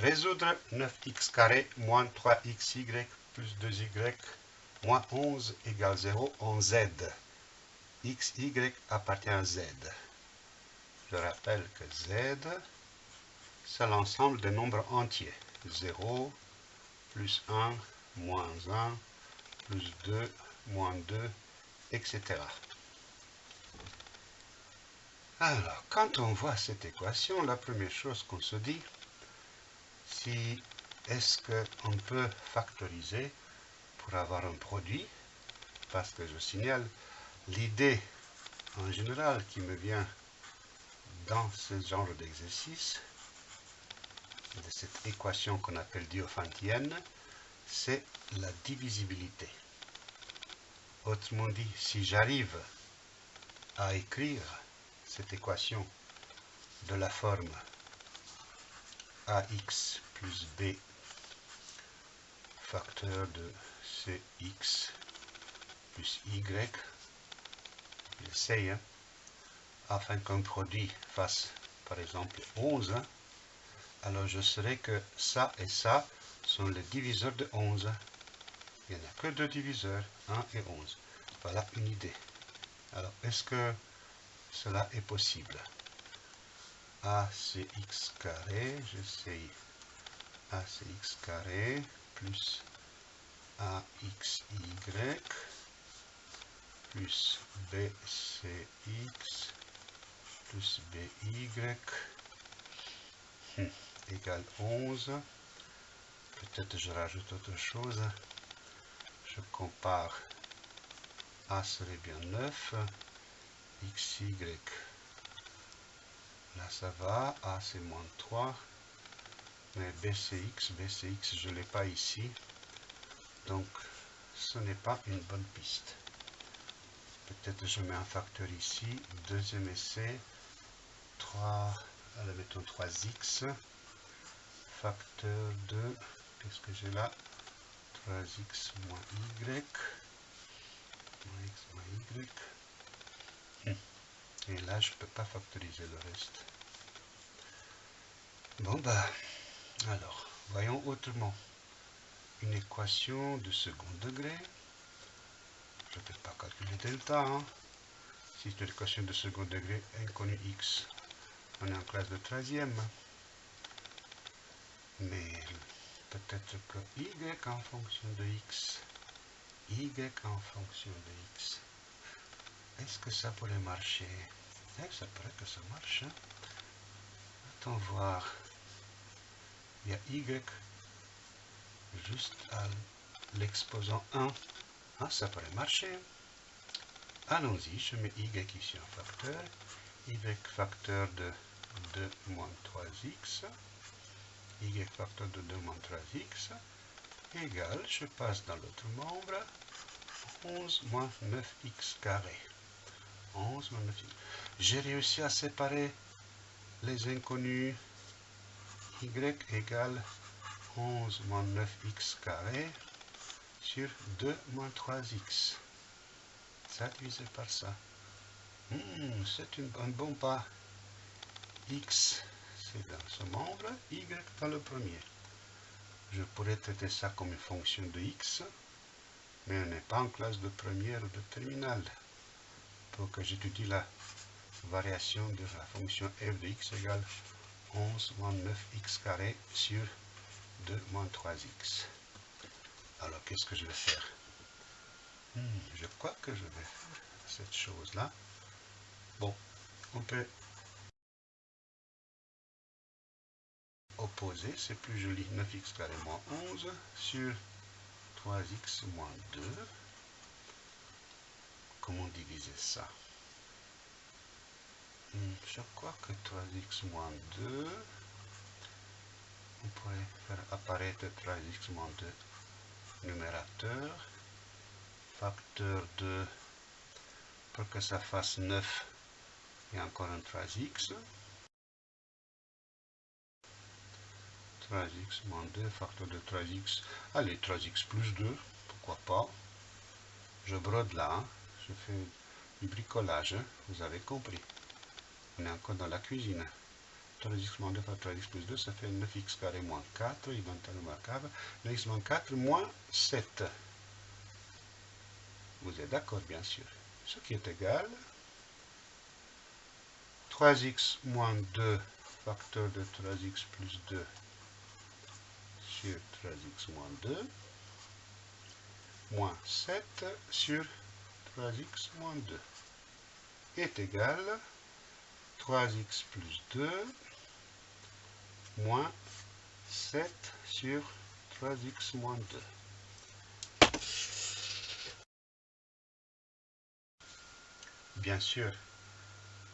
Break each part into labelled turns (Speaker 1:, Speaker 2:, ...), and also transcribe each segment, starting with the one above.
Speaker 1: Résoudre 9x carré moins 3xy plus 2y moins 11 égale 0 en z. x, y appartient à z. Je rappelle que z, c'est l'ensemble des nombres entiers. 0, plus 1, moins 1, plus 2, moins 2, etc. Alors, quand on voit cette équation, la première chose qu'on se dit, est-ce qu'on peut factoriser pour avoir un produit? Parce que je signale, l'idée en général qui me vient dans ce genre d'exercice, de cette équation qu'on appelle diophantienne, c'est la divisibilité. Autrement dit, si j'arrive à écrire cette équation de la forme ax plus b facteur de cx plus y, j'essaye, hein, afin qu'un produit fasse par exemple 11, alors je saurai que ça et ça sont les diviseurs de 11. Il n'y en a que deux diviseurs, 1 et 11. Voilà une idée. Alors, est-ce que cela est possible? A c'est x carré, j'essaye A carré plus AXY plus BCX plus BY hmm, égale 11. Peut-être je rajoute autre chose. Je compare A serait bien 9. XY. Là, ça va. A, c'est moins 3. BCX, BCX, je ne l'ai pas ici. Donc, ce n'est pas une bonne piste. Peut-être je mets un facteur ici. Deuxième essai. 3, allez, mettons 3x. Facteur de, qu'est-ce que j'ai là? 3x moins y. Moins x moins y. Et là, je peux pas factoriser le reste. Bon, bah, alors, voyons autrement. Une équation de second degré. Je ne peux pas calculer delta. Hein. Si c'est une équation de second degré inconnue x, on est en classe de 13e. Mais peut-être que y en fonction de x, y en fonction de x, est-ce que ça pourrait marcher? Eh, Ça pourrait que ça marche. Hein. Attends voir. Il y a y juste à l'exposant 1. Ah, ça pourrait marcher. Allons-y, je mets y ici en facteur. y facteur de 2 moins 3x. y facteur de 2 moins 3x égale, je passe dans l'autre membre, 11 moins 9x carré. 11 J'ai réussi à séparer les inconnus y égale 11 moins 9x carré sur 2 moins 3x. Ça divisé par ça. Hmm, c'est un bon pas. x, c'est dans ce membre, y dans le premier. Je pourrais traiter ça comme une fonction de x, mais on n'est pas en classe de première ou de terminale pour que j'étudie la variation de la fonction f de x égale 11 moins 9x carré sur 2 moins 3x. Alors, qu'est-ce que je vais faire? Hmm, Je crois que je vais faire cette chose-là. Bon, on peut opposer, c'est plus joli, 9x carré moins 11 sur 3x moins 2 comment diviser ça? Je crois que 3x moins 2, on pourrait faire apparaître 3x moins 2 numérateur, facteur de, pour que ça fasse 9, et encore un 3x. 3x moins 2, facteur de 3x, allez 3x plus 2, pourquoi pas. Je brode là, hein je fais du bricolage, hein, vous avez compris. On est encore dans la cuisine. 3x moins 2 fois 3x plus 2, ça fait 9x carré moins 4, inventaire remarquable. 9x moins 4 moins 7. Vous êtes d'accord, bien sûr. Ce qui est égal 3x moins 2 facteur de 3x plus 2 sur 3x moins 2 moins 7 sur 3x moins 2 est égal 3x plus 2 moins 7 sur 3x moins 2. Bien sûr,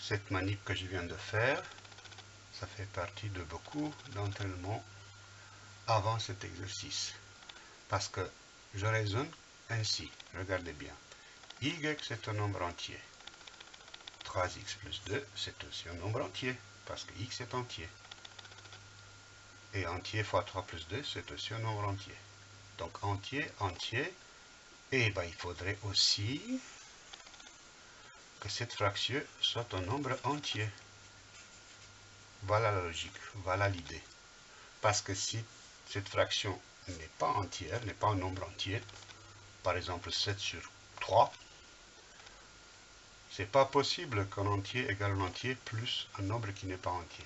Speaker 1: cette manip que je viens de faire, ça fait partie de beaucoup d'entraînements avant cet exercice. Parce que je raisonne ainsi, regardez bien. y c'est un nombre entier. 3x plus 2, c'est aussi un nombre entier, parce que x est entier. Et entier fois 3 plus 2, c'est aussi un nombre entier. Donc entier, entier, et ben, il faudrait aussi que cette fraction soit un nombre entier. Voilà la logique, voilà l'idée. Parce que si cette fraction n'est pas entière, n'est pas un nombre entier, par exemple 7 sur 3, c'est pas possible qu'un entier égale un entier plus un nombre qui n'est pas entier.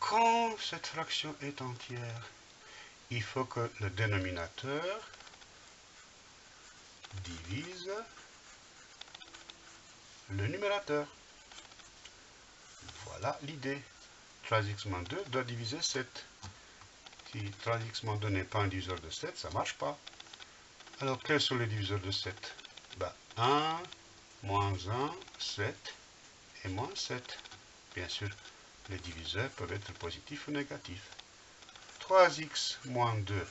Speaker 1: Quand cette fraction est entière, il faut que le dénominateur divise le numérateur. Voilà l'idée. 3x moins 2 doit diviser 7. Si 3x moins 2 n'est pas un diviseur de 7, ça ne marche pas. Alors, quels sont les diviseurs de 7 ben, 1, moins 1, 7 et moins 7. Bien sûr, les diviseurs peuvent être positifs ou négatifs. 3x moins 2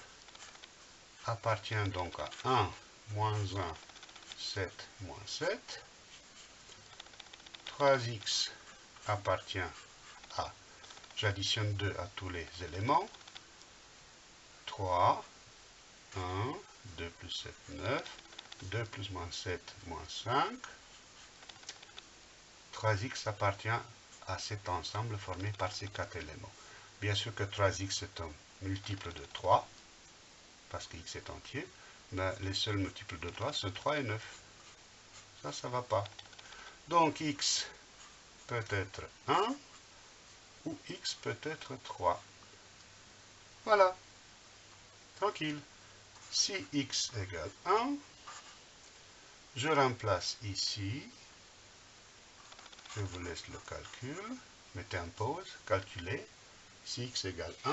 Speaker 1: appartient donc à 1 moins 1, 7, moins 7. 3x appartient à, j'additionne 2 à tous les éléments. 3, 1, 2 plus 7, 9, 2 plus moins 7, moins 5. 3x appartient à cet ensemble formé par ces quatre éléments. Bien sûr que 3x est un multiple de 3, parce que x est entier ben, les seuls multiples de 3 sont 3 et 9. Ça, ça va pas. Donc x peut être 1 ou x peut être 3. Voilà. Tranquille. Si x égale 1, je remplace ici. Je vous laisse le calcul. Mettez en pause. Calculez. Si x égale 1,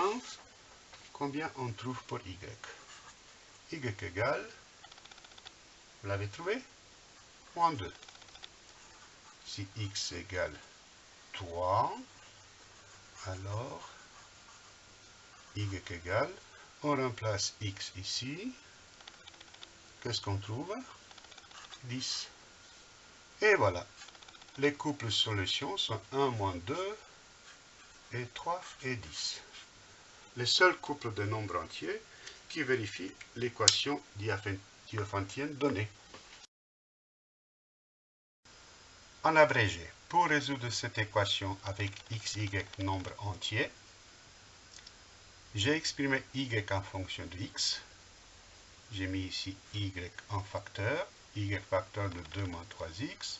Speaker 1: combien on trouve pour y? Y égale, vous l'avez trouvé? Moins 2. Si x égale 3, alors y égale, on remplace x ici, qu'est-ce qu'on trouve? 10. Et voilà, les couples solutions sont 1 moins 2 et 3 et 10. Les seuls couples de nombres entiers qui vérifie l'équation diophantienne donnée. En abrégé, pour résoudre cette équation avec x, y nombre entier, j'ai exprimé y en fonction de x. J'ai mis ici y en facteur, y facteur de 2 moins 3x.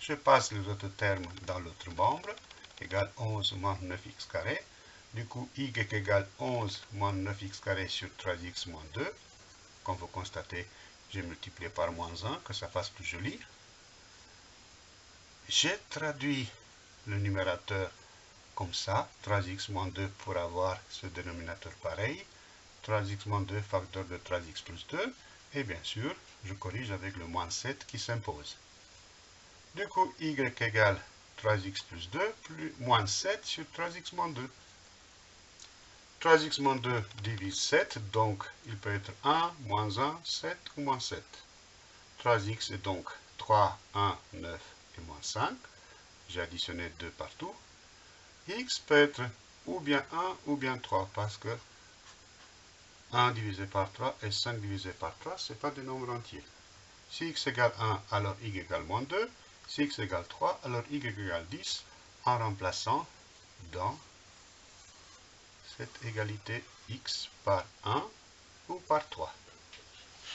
Speaker 1: Je passe les autres termes dans l'autre membre, égale 11 moins 9x carré. Du coup, y égale 11 moins 9x carré sur 3x moins 2. Comme vous constatez, j'ai multiplié par moins 1, que ça fasse plus joli. J'ai traduit le numérateur comme ça, 3x moins 2 pour avoir ce dénominateur pareil. 3x moins 2 facteur de 3x plus 2. Et bien sûr, je corrige avec le moins 7 qui s'impose. Du coup, y égale 3x plus 2 plus moins 7 sur 3x moins 2. 3x moins 2 divise 7, donc il peut être 1, moins 1, 7 ou moins 7. 3x est donc 3, 1, 9 et moins 5. J'ai additionné 2 partout. x peut être ou bien 1 ou bien 3, parce que 1 divisé par 3 et 5 divisé par 3, ce n'est pas des nombres entiers. Si x égale 1, alors y égale moins 2. Si x égale 3, alors y égale 10, en remplaçant dans cette égalité x par 1 ou par 3.